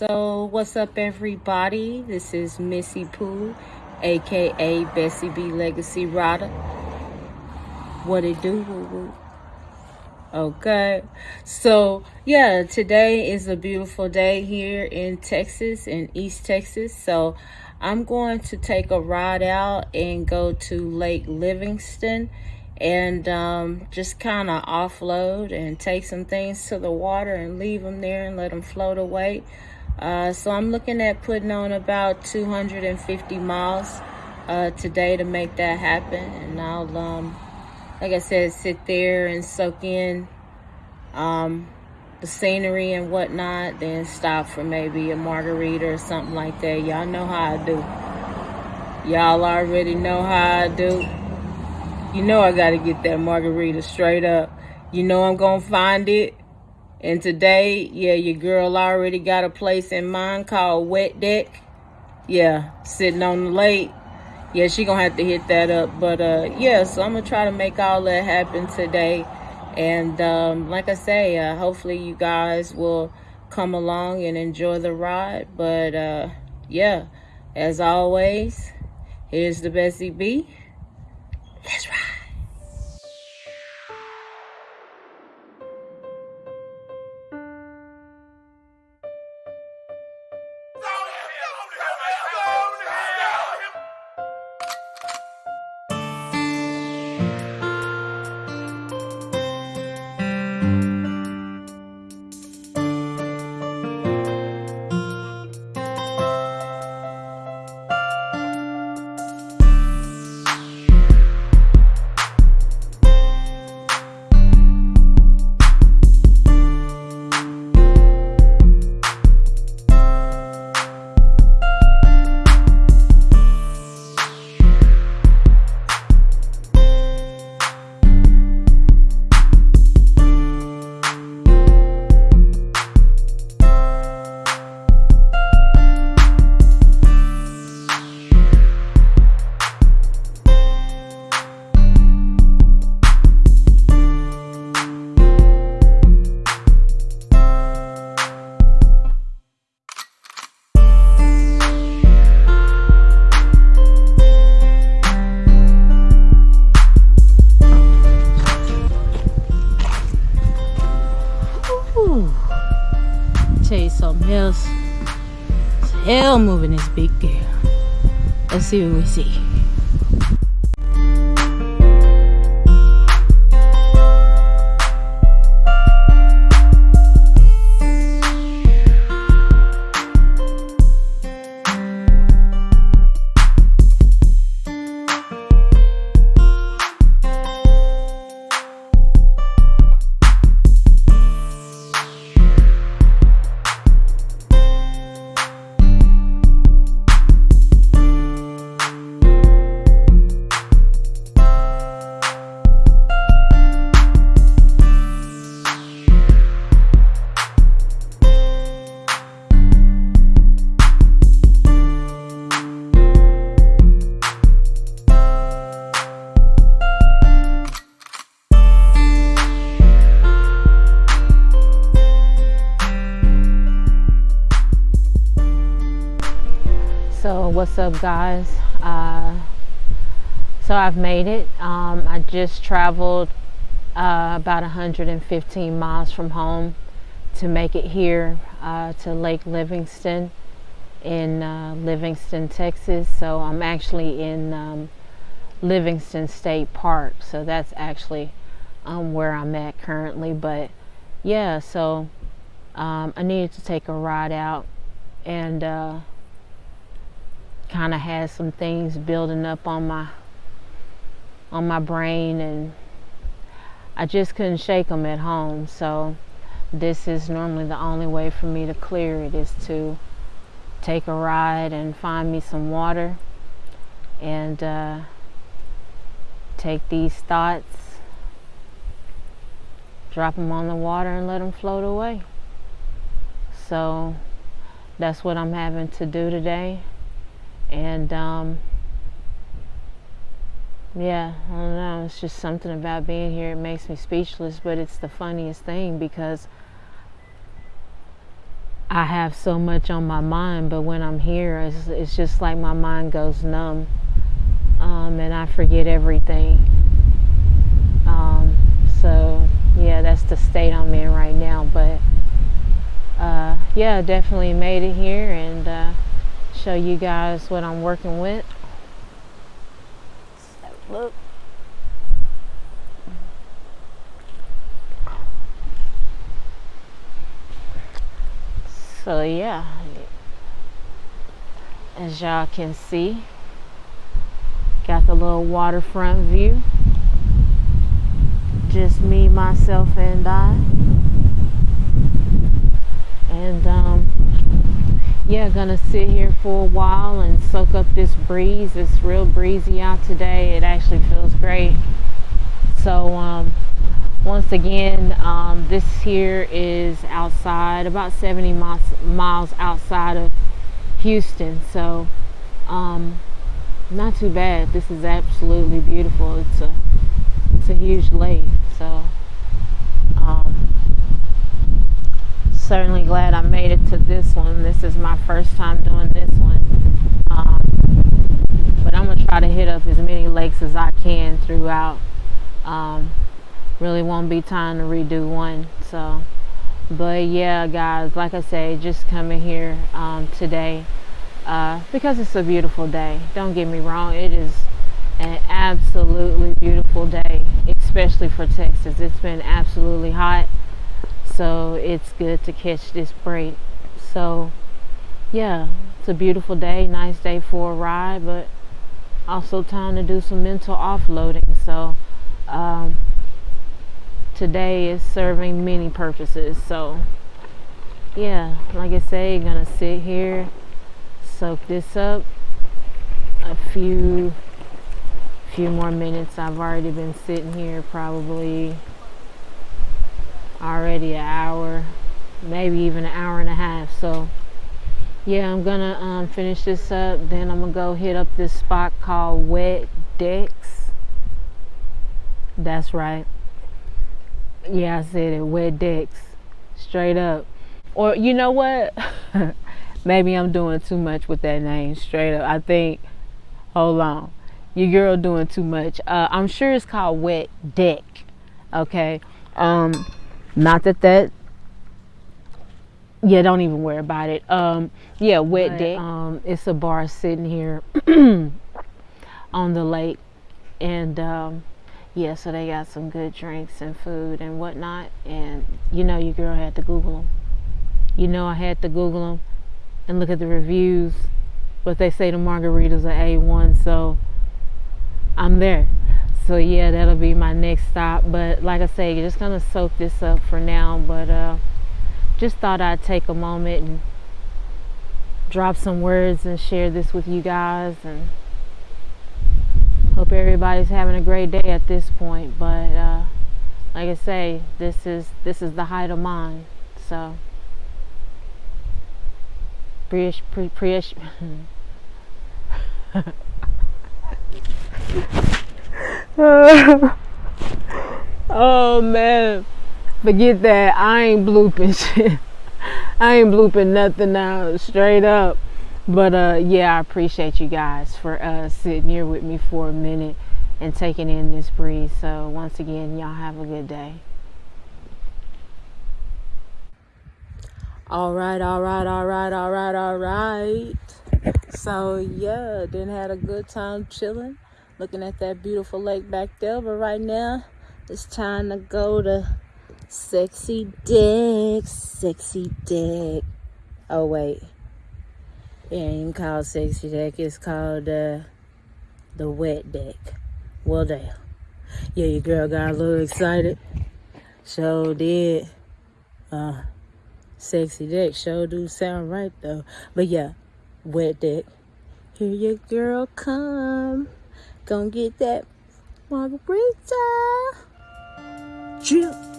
So, what's up, everybody? This is Missy Pooh, aka Bessie B Legacy Rider. What it do? Woo woo. Okay, so yeah, today is a beautiful day here in Texas, in East Texas. So, I'm going to take a ride out and go to Lake Livingston and um, just kind of offload and take some things to the water and leave them there and let them float away. Uh, so I'm looking at putting on about 250 miles uh, today to make that happen. And I'll, um, like I said, sit there and soak in um, the scenery and whatnot, then stop for maybe a margarita or something like that. Y'all know how I do. Y'all already know how I do. You know I gotta get that margarita straight up. You know I'm gonna find it. And today, yeah, your girl already got a place in mind called Wet Deck. Yeah, sitting on the lake. Yeah, she gonna have to hit that up. But uh yeah, so I'm gonna try to make all that happen today. And um, like I say, uh, hopefully you guys will come along and enjoy the ride. But uh yeah, as always, here's the Bessie B. Let's ride. Ooh. Something else. It's hell moving this big girl. Let's see what we see. So what's up guys? Uh, so I've made it. Um, I just traveled uh, about 115 miles from home to make it here uh, to Lake Livingston in uh, Livingston, Texas. So I'm actually in um, Livingston State Park. So that's actually um, where I'm at currently. But yeah, so um, I needed to take a ride out and uh, kind of had some things building up on my on my brain and I just couldn't shake them at home. So this is normally the only way for me to clear it is to take a ride and find me some water and uh, take these thoughts drop them on the water and let them float away. So that's what I'm having to do today and um, yeah i don't know it's just something about being here it makes me speechless but it's the funniest thing because I have so much on my mind, but when I'm here, it's, it's just like my mind goes numb um, and I forget everything. Um, so, yeah, that's the state I'm in right now. But, uh, yeah, definitely made it here and uh, show you guys what I'm working with. look. so yeah as y'all can see got the little waterfront view just me myself and I and um, yeah gonna sit here for a while and soak up this breeze. It's real breezy out today. It actually feels great. So um, once again um, this here is outside about 70 miles, miles outside of Houston. So um, not too bad. This is absolutely beautiful. It's a it's a huge lake. So um, certainly glad I made it to this one. This is my first time doing this one. Um, but I'm gonna try to hit up as many lakes as I can throughout. Um, really won't be time to redo one. So but yeah guys like I say just coming here um, today uh, because it's a beautiful day. Don't get me wrong it is an absolutely beautiful day especially for Texas. It's been absolutely hot so it's good to catch this break. So yeah it's a beautiful day nice day for a ride but also time to do some mental offloading. So um, today is serving many purposes. So yeah like I say gonna sit here soak this up. A few few more minutes. I've already been sitting here probably already an hour maybe even an hour and a half so yeah I'm gonna um, finish this up then I'm gonna go hit up this spot called wet decks that's right yeah, I said it. Wet decks. Straight up. Or you know what? Maybe I'm doing too much with that name. Straight up. I think. Hold on. Your girl doing too much. Uh, I'm sure it's called Wet Deck. Okay. Um, not that that. Yeah, don't even worry about it. Um, yeah, Wet Deck. Um, it's a bar sitting here on the lake, and um, yeah, so they got some good drinks and food and whatnot. And you know, your girl had to Google them. You know, I had to Google them and look at the reviews. But they say the margaritas are A1, so I'm there. So yeah, that'll be my next stop. But like I say, just gonna soak this up for now. But uh, just thought I'd take a moment and drop some words and share this with you guys and hope everybody's having a great day at this point but uh, like I say this is this is the height of mine so pre pre, pre oh man forget that I ain't blooping shit I ain't blooping nothing now straight up but uh, yeah, I appreciate you guys for uh, sitting here with me for a minute and taking in this breeze. So once again, y'all have a good day. All right, all right, all right, all right, all right. So yeah, then had a good time chilling, looking at that beautiful lake back there. But right now, it's time to go to Sexy Deck, Sexy Deck. Oh wait. It ain't called sexy deck. It's called uh, the wet deck. Well, damn. Yeah, your girl got a little excited. Sure did. Uh, sexy deck sure do sound right though. But yeah, wet deck. Here your girl come. Gonna get that margarita. Chill.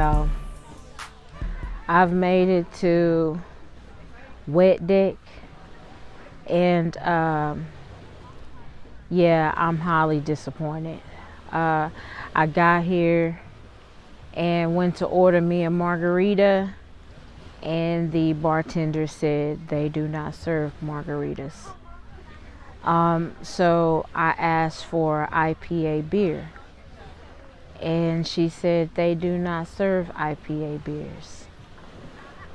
Y'all. I've made it to Wet Deck, and um, yeah, I'm highly disappointed. Uh, I got here and went to order me a margarita, and the bartender said they do not serve margaritas. Um, so I asked for IPA beer, and she said they do not serve IPA beers.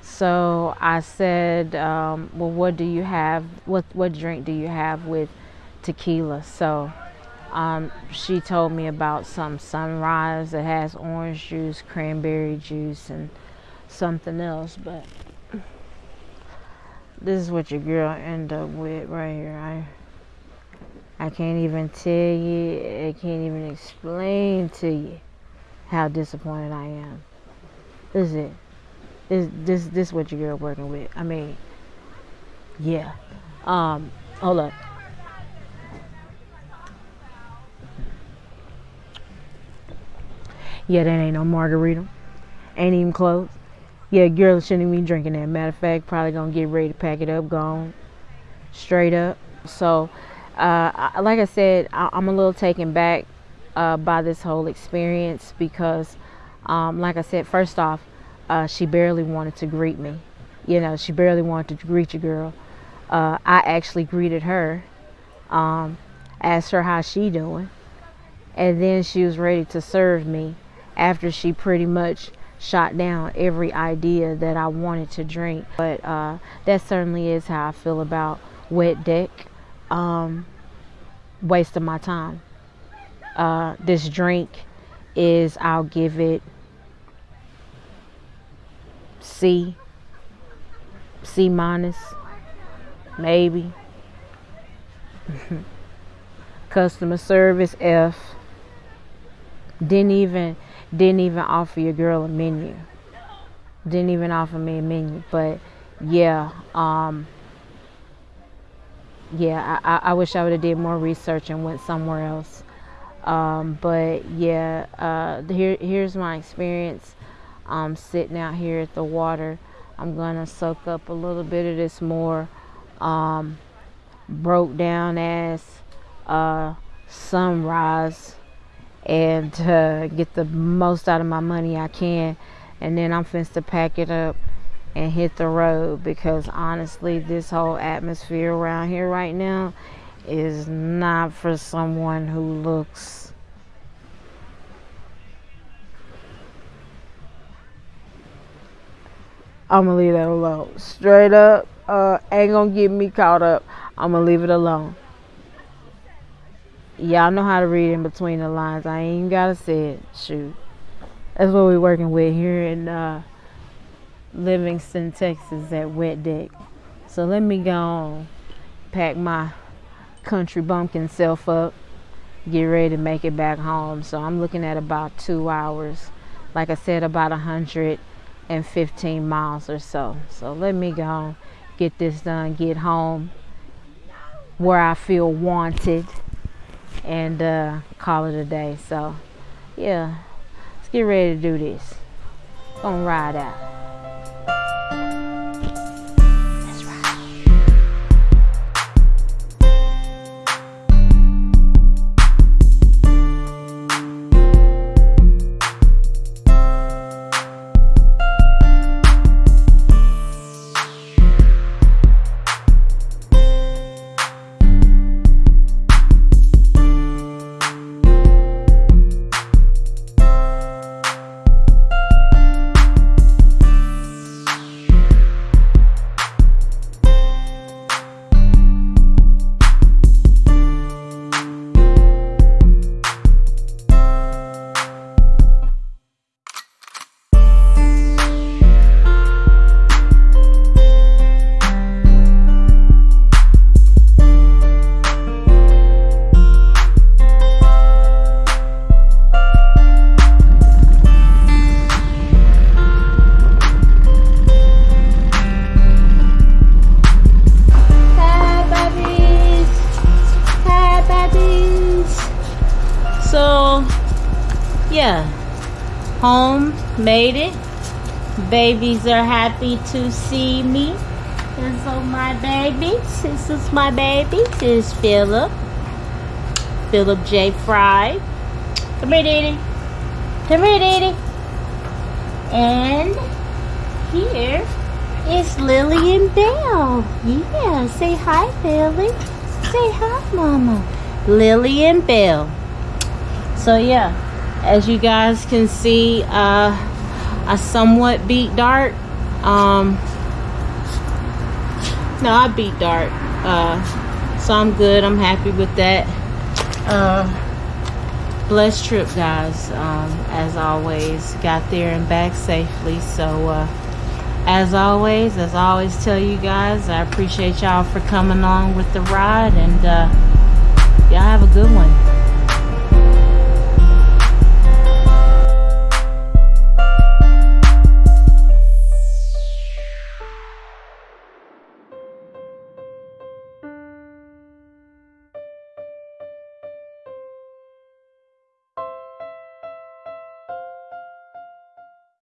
So I said, um, "Well, what do you have? What what drink do you have with tequila?" So um, she told me about some sunrise that has orange juice, cranberry juice, and something else. But this is what your girl end up with right here. I I can't even tell you. I can't even explain to you how disappointed I am. Is it. This this this what your girl working with. I mean, yeah. Um, hold up. Yeah, that ain't no margarita. Ain't even close. Yeah, girl shouldn't even be drinking that. Matter of fact, probably gonna get ready to pack it up, gone straight up. So, uh, like I said, I, am a little taken back uh, by this whole experience because, um, like I said, first off, uh, she barely wanted to greet me. You know, she barely wanted to greet your girl. Uh, I actually greeted her, um, asked her how she doing, and then she was ready to serve me after she pretty much shot down every idea that I wanted to drink. But uh, that certainly is how I feel about Wet Deck. Um, waste of my time. Uh, this drink is, I'll give it C, C minus, maybe. Customer service F. Didn't even didn't even offer your girl a menu. Didn't even offer me a menu. But yeah, um, yeah, I, I wish I would have did more research and went somewhere else. Um, but yeah, uh, here here's my experience. I'm sitting out here at the water. I'm gonna soak up a little bit of this more um, broke down ass uh, sunrise and uh, get the most out of my money I can. And then I'm finna pack it up and hit the road because honestly, this whole atmosphere around here right now is not for someone who looks I'm gonna leave that alone. Straight up, uh, ain't gonna get me caught up. I'm gonna leave it alone y'all know how to read in between the lines. I ain't gotta say it. Shoot. That's what we're working with here in uh, Livingston, Texas at Wet Deck. So let me go on, pack my country bumpkin self up, get ready to make it back home. So I'm looking at about two hours. Like I said, about a hundred and fifteen miles or so. So let me go get this done, get home where I feel wanted and uh, call it a day. So, yeah, let's get ready to do this. Gonna ride out. Babies are happy to see me. This is my babies. This is my baby. This is Philip. Philip J. Fry. Come here, Diddy. Come here, Diddy. And here is Lillian Bell. Yeah, say hi, Lily. Say hi, Mama. Lillian Bell. So yeah, as you guys can see, uh, I somewhat beat Dart. Um, no, I beat Dart. Uh, so I'm good. I'm happy with that. Uh, blessed trip, guys. Um, as always, got there and back safely. So, uh, as always, as I always tell you guys, I appreciate y'all for coming on with the ride, and uh, y'all have a good one.